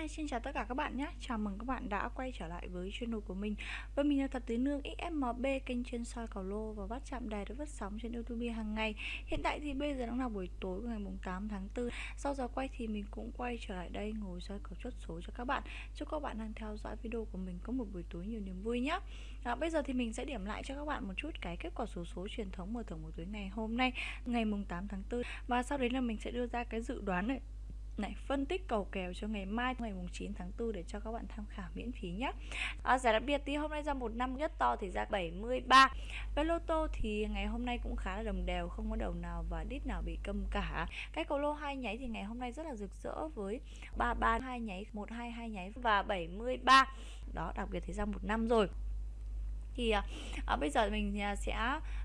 Hi, xin chào tất cả các bạn nhé. Chào mừng các bạn đã quay trở lại với channel của mình. Và mình là Thật Tứ Nương XMB Kênh chuyên soi cầu lô và bắt chạm đề được phát sóng trên YouTube hàng ngày. Hiện tại thì bây giờ đang là buổi tối của ngày 8 tháng 4 Sau giờ quay thì mình cũng quay trở lại đây ngồi soi cầu chốt số cho các bạn. Chúc các bạn đang theo dõi video của mình có một buổi tối nhiều niềm vui nhé. À, Bây giờ thì mình sẽ điểm lại cho các bạn một chút cái kết quả số số truyền thống mở thưởng buổi tối ngày hôm nay Ngày 8 tháng 4 Và sau đấy là mình sẽ đưa ra cái dự đoán này này phân tích cầu kèo cho ngày mai ngày mùng 9 tháng 4 để cho các bạn tham khảo miễn phí nhé à, giải đặc biệt thì hôm nay ra một năm nhất to thì ra 73 với lô tô thì ngày hôm nay cũng khá là đồng đều không có đầu nào và đít nào bị câm cả. Cái cầu lô hai nháy thì ngày hôm nay rất là rực rỡ với 33 hai nháy 122 hai nháy và 73 đó đặc biệt thì ra một năm rồi thì à, à, bây giờ mình à, sẽ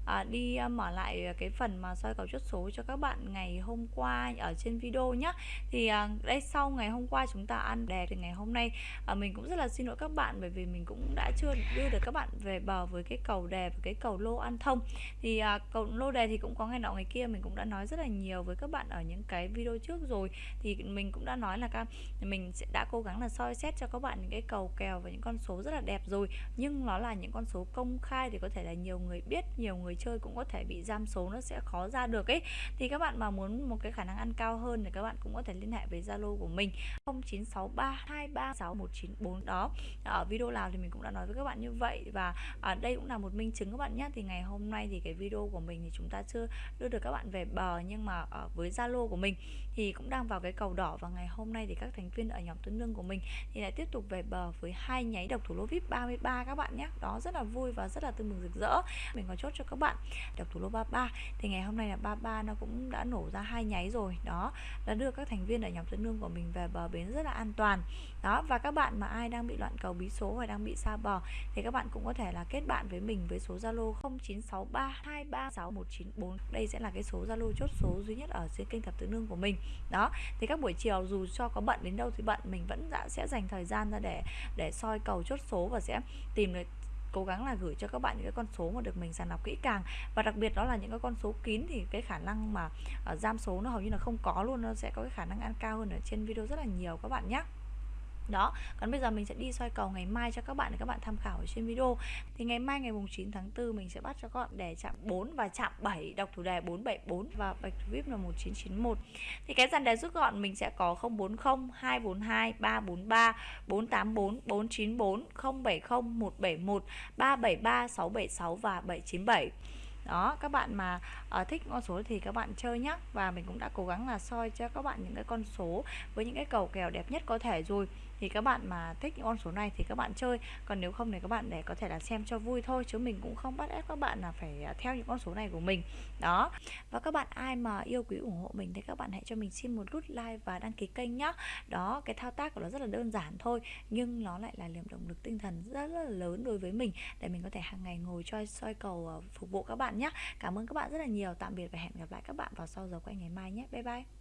à, đi à, mở lại cái phần mà soi cầu chốt số cho các bạn ngày hôm qua ở trên video nhé thì à, đây sau ngày hôm qua chúng ta ăn đề thì ngày hôm nay à, mình cũng rất là xin lỗi các bạn bởi vì mình cũng đã chưa đưa được các bạn về bờ với cái cầu đề và cái cầu lô ăn thông. Thì à, cầu lô đề thì cũng có ngày nọ ngày kia mình cũng đã nói rất là nhiều với các bạn ở những cái video trước rồi. Thì mình cũng đã nói là các mình sẽ đã cố gắng là soi xét cho các bạn những cái cầu kèo và những con số rất là đẹp rồi. Nhưng nó là những con số số công khai thì có thể là nhiều người biết, nhiều người chơi cũng có thể bị giam số, nó sẽ khó ra được ấy. Thì các bạn mà muốn một cái khả năng ăn cao hơn thì các bạn cũng có thể liên hệ với Zalo của mình 0963236194 đó, ở video nào thì mình cũng đã nói với các bạn như vậy. Và ở đây cũng là một minh chứng các bạn nhé. Thì ngày hôm nay thì cái video của mình thì chúng ta chưa đưa được các bạn về bờ, nhưng mà ở với Zalo của mình thì cũng đang vào cái cầu đỏ. Và ngày hôm nay thì các thành viên ở nhóm tuấn lương của mình thì lại tiếp tục về bờ với hai nháy độc thủ lô vip 33 các bạn nhé. Đó, rất là vui và rất là tươi mừng rực rỡ. Mình có chốt cho các bạn đọc thủ lô 33 thì ngày hôm nay là 33 nó cũng đã nổ ra hai nháy rồi. Đó, đã đưa các thành viên ở nhóm tuấn lương của mình về bờ bến rất là an toàn. Đó, và các bạn mà ai đang bị loạn cầu, bí số hoặc đang bị xa bờ thì các bạn cũng có thể là kết bạn với mình với số Zalo 0963236194 đây sẽ là cái số Zalo chốt số duy nhất ở trên kênh thập tứ nương của mình. Đó, thì các buổi chiều dù cho có bận đến đâu thì bận, mình vẫn đã sẽ dành thời gian ra để để soi cầu chốt số và sẽ tìm được cố gắng là gửi cho các bạn những cái con số mà được mình sàng lọc kỹ càng. Và đặc biệt đó là những cái con số kín thì cái khả năng mà uh, giam số nó hầu như là không có luôn nó sẽ có cái khả năng ăn cao hơn ở trên video rất là nhiều các bạn nhé đó còn bây giờ mình sẽ đi soi cầu ngày mai cho các bạn để các bạn tham khảo ở trên video. Thì ngày mai ngày mùng 9 tháng 4 mình sẽ bắt cho các bạn đề chạm 4 và chạm 7 đọc thủ đề 474 và bạch vip là 1991 thì cái dàn đề rút gọn mình sẽ có 040 242 343 484 494 070 171 373 676 và 797 đó các bạn mà uh, thích con số thì các bạn chơi nhé và mình cũng đã cố gắng là soi cho các bạn những cái con số với những cái cầu kèo đẹp nhất có thể rồi thì các bạn mà thích những con số này thì các bạn chơi. Còn nếu không thì các bạn để có thể là xem cho vui thôi chứ mình cũng không bắt ép các bạn là phải à, theo những con số này của mình. Đó. Và các bạn ai mà yêu quý ủng hộ mình thì các bạn hãy cho mình xin một nút like và đăng ký kênh nhá. Đó cái thao tác của nó rất là đơn giản thôi nhưng nó lại là niềm động lực tinh thần rất, rất là lớn đối với mình để mình có thể hàng ngày ngồi cho soi cầu à, phục vụ các bạn nhé cảm ơn các bạn rất là nhiều. Tạm biệt và hẹn gặp lại các bạn vào sau giờ quay ngày mai nhé. Bye bye.